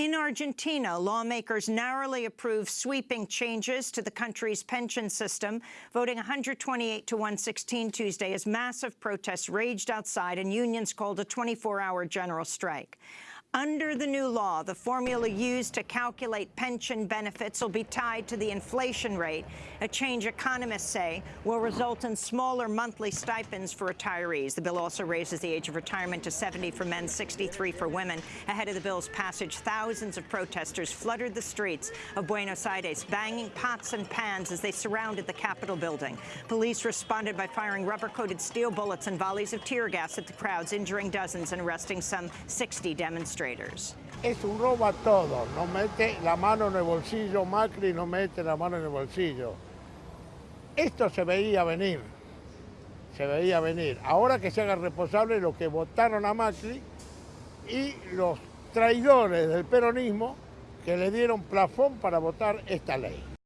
In Argentina, lawmakers narrowly approved sweeping changes to the country's pension system, voting 128 to 116 Tuesday as massive protests raged outside and unions called a 24-hour general strike. Under the new law, the formula used to calculate pension benefits will be tied to the inflation rate, a change economists say will result in smaller monthly stipends for retirees. The bill also raises the age of retirement to 70 for men, 63 for women. Ahead of the bill's passage, thousands of protesters flooded the streets of Buenos Aires, banging pots and pans as they surrounded the Capitol building. Police responded by firing rubber-coated steel bullets and volleys of tear gas at the crowds, injuring dozens and arresting some 60 demonstrators. Es un robo a todo, no mete la mano en el bolsillo, Macri no mete la mano en el bolsillo. Esto se veía venir, se veía venir. Ahora que se haga responsable los que votaron a Macri y los traidores del peronismo que le dieron plafón para votar esta ley.